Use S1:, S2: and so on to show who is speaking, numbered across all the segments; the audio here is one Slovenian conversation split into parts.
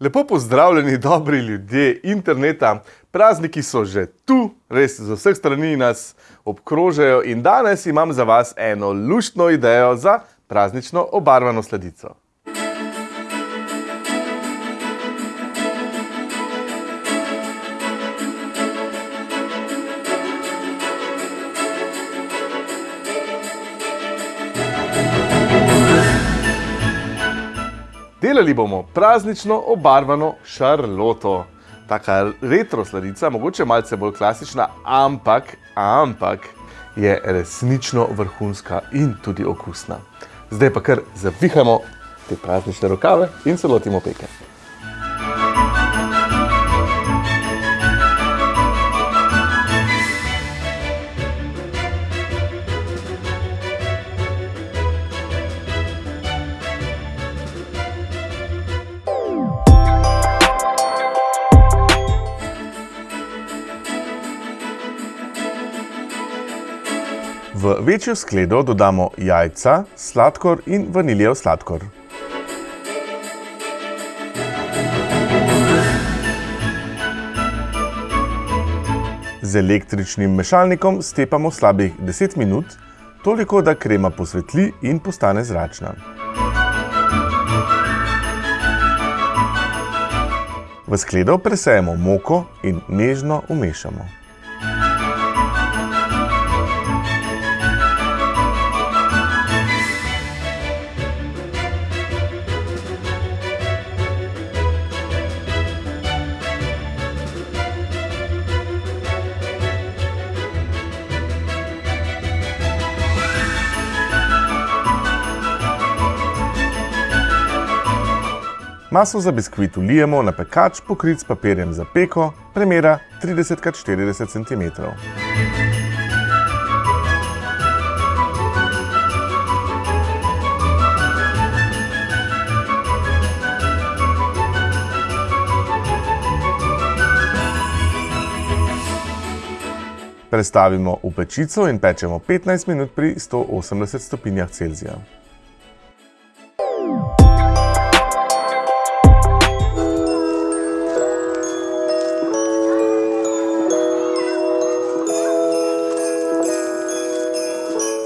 S1: Lepo pozdravljeni, dobri ljudje interneta. Prazniki so že tu, res z vseh strani nas obkrožajo in danes imam za vas eno luštno idejo za praznično obarvano sladico. Delali bomo praznično obarvano šarloto. Taka retro sladica, mogoče malce bolj klasična, ampak, ampak je resnično vrhunska in tudi okusna. Zdaj pa kar zavihamo te praznične rokave in se lotimo peke. Večjo skledo dodamo jajca, sladkor in vaniljev sladkor. Z električnim mešalnikom stepamo slabih 10 minut, toliko, da krema posvetli in postane zračna. V skledo presejemo moko in nežno umešamo. Maso za biskvit vlijemo na pekač, pokrit s papirjem za peko, premera 30x40 cm. Prestavimo v pečico in pečemo 15 minut pri 180 stopinjah Celzija.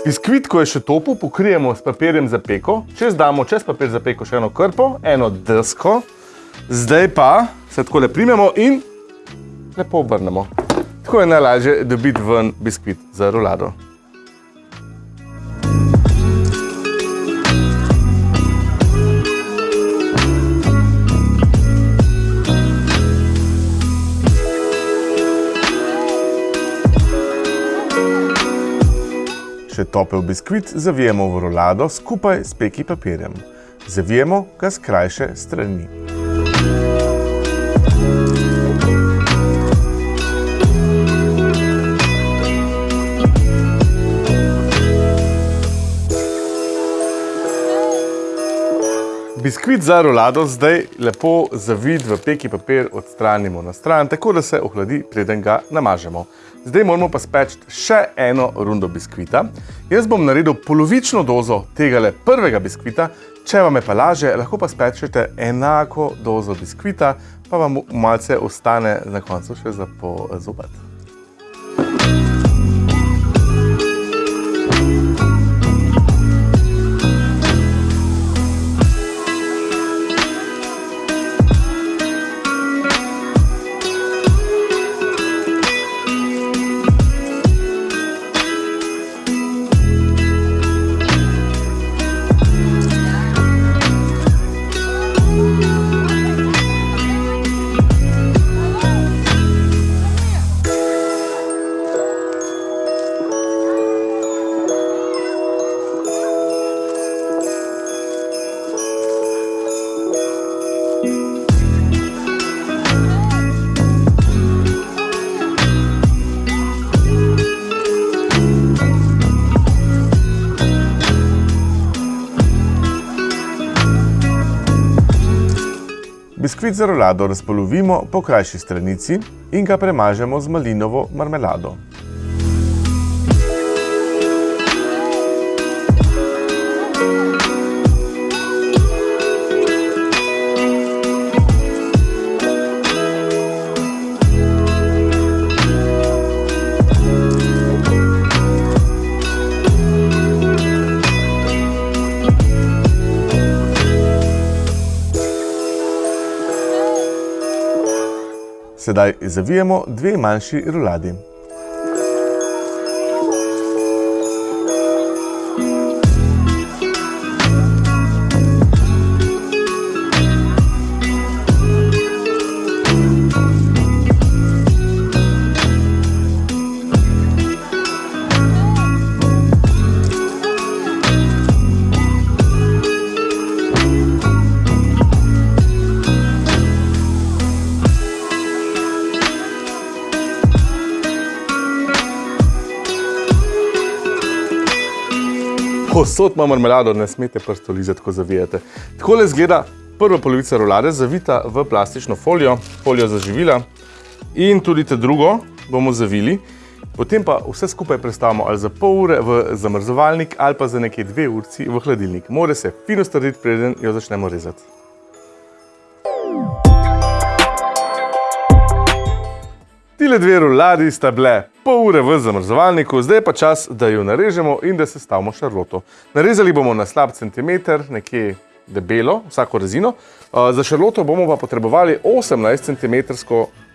S1: Biskvit, ko je še topel, pokrijemo s papirjem za peko. Čez damo čez papir za peko še eno krpo, eno desko. Zdaj pa se takole primemo in lepo obrnemo. Tako je najlažje dobiti ven biskvit za rolado. Še topel biskvit zavijemo v rolado skupaj s peki papirjem. Zavijemo ga s krajše strani. Biskvit za rolado zdaj lepo zavit v peki papir odstranimo na stran, tako da se ohladi, preden ga namažemo. Zdaj moramo pa speči še eno rundo biskvita. Jaz bom naredil polovično dozo tegale prvega biskvita, če vam je pa laže, lahko pa spečete enako dozo biskvita, pa vam malce ostane na koncu še za pozobati. Biskvit za rolado razpolovimo po krajši stranici in ga premažemo z malinovo marmelado. Sedaj zavijemo dve manjši ruladi. Posod ima marmelado, ne smete prsto lizati, ko zavijate. Takole izgleda prva polovica rolade, zavita v plastično folijo, folijo za živila in tudi te drugo bomo zavili. Potem pa vse skupaj prestavimo ali za pol ure v zamrzovalnik ali pa za nekaj dve urci v hladilnik. More se fino strditi, preden jo začnemo rezati. Tile dve roladi sta bile pol ure v zamrzovalniku, zdaj pa čas, da jo narežemo in da sestavimo šarloto. Narezali bomo na slab centimeter, nekje debelo, vsako rezino. Za šarloto bomo pa potrebovali 18 cm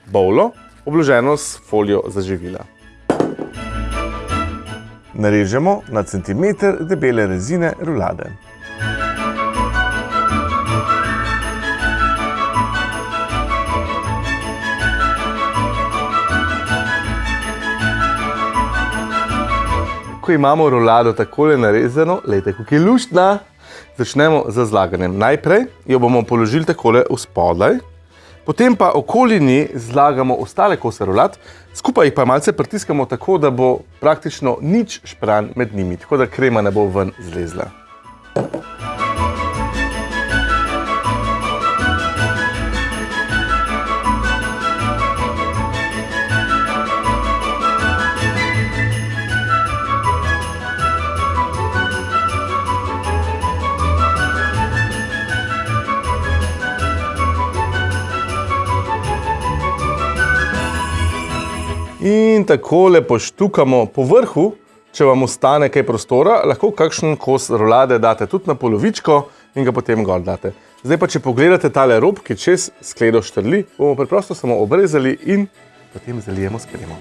S1: bovlo, obloženo s folijo za živila. Narežemo na centimeter debele rezine rolade. Ko imamo rolado takole narezano, lejte, kako je luštna, začnemo z zlaganjem. Najprej jo bomo položili takole v spodaj, potem pa okoli nje zlagamo ostale kose rolad, skupaj jih pa malce pritiskamo tako, da bo praktično nič špran med njimi, tako da krema ne bo ven zlezla. In takole poštukamo po vrhu, če vam ostane kaj prostora, lahko kakšen kos rolade date tudi na polovičko in ga potem gor date. Zdaj pa, če pogledate tale rob, ki čez skledo štrli, bomo preprosto samo obrezali in potem zalijemo s kremo.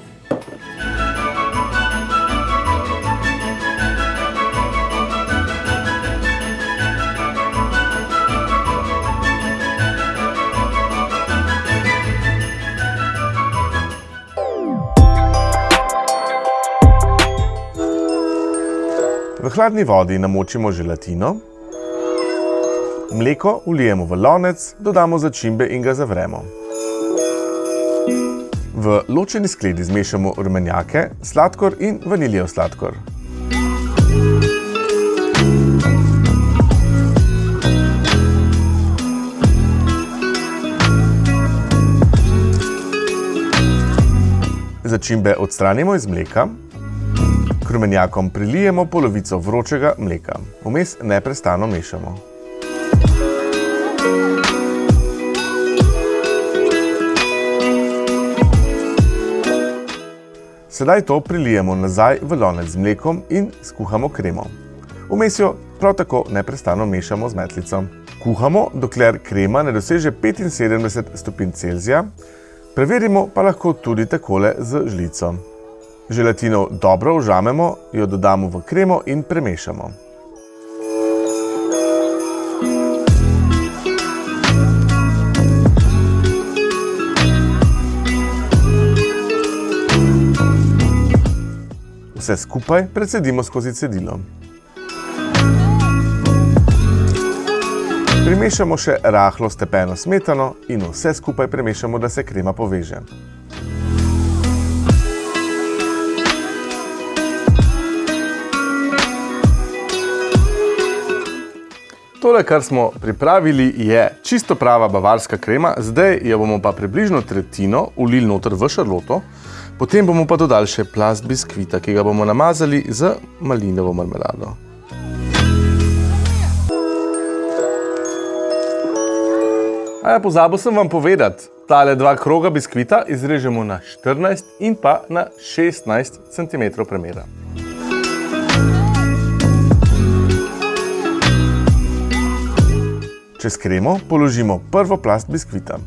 S1: V hladni vodi namočimo želatino, mleko vlijemo v lonec, dodamo začimbe in ga zavremo. V ločeni skledi zmešamo rumenjake, sladkor in vaniljev sladkor. Začimbe odstranimo iz mleka, k rumenjakom prilijemo polovico vročega mleka. Vmes neprestano mešamo. Sedaj to prilijemo nazaj v lonec z mlekom in skuhamo kremo. Vmes jo prav tako neprestano mešamo z metlico. Kuhamo, dokler krema ne doseže 75 stopinj Celzija, preverimo pa lahko tudi takole z žlico. Želatino dobro vžamemo, jo dodamo v kremo in premešamo. Vse skupaj precedimo skozi cedilo. Primešamo še rahlo stepeno smetano in vse skupaj premešamo, da se krema poveže. Tole, kar smo pripravili, je čisto prava bavarska krema, zdaj jo bomo pa približno tretjino ulili noter v šarloto, potem bomo pa dodali še plast biskvita, ki ga bomo namazali z malinovo marmelado. A ja, pozabil sem vam povedati, tale dva kroga biskvita izrežemo na 14 in pa na 16 cm premera. Čez kremo položimo prvo plast biskvita.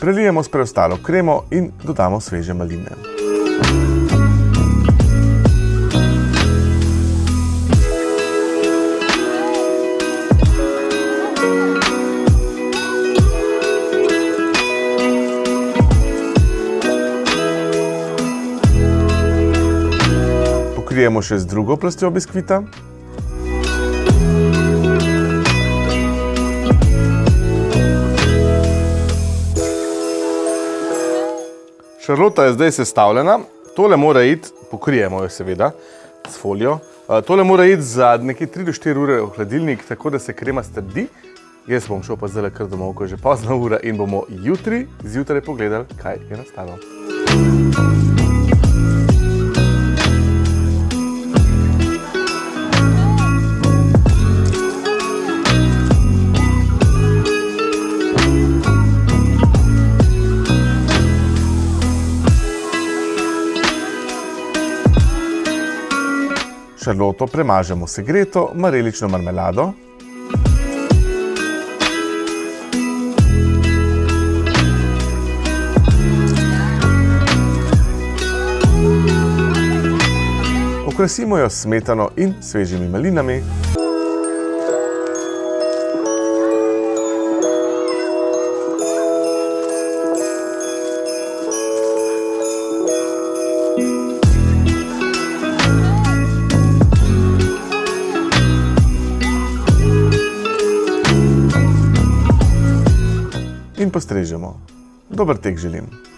S1: Prelijemo s preostalo kremo in dodamo sveže maline. Pokrijemo še z drugo plastjo biskvita. Šarlota je zdaj sestavljena, tole mora iti, pokrijemo jo seveda s folijo. Uh, tole mora iti za nekje 3 do 4 ure v hladilnik, tako da se krema strdi. Jaz bom šel pa zdaj kar domov, ko je že pozna ura in bomo jutri zjutraj pogledali, kaj je nastalo. Šarloto premažemo segreto marelično marmelado. Okrasimo jo s smetano in svežimi malinami. In postrežemo. Dober tek želim.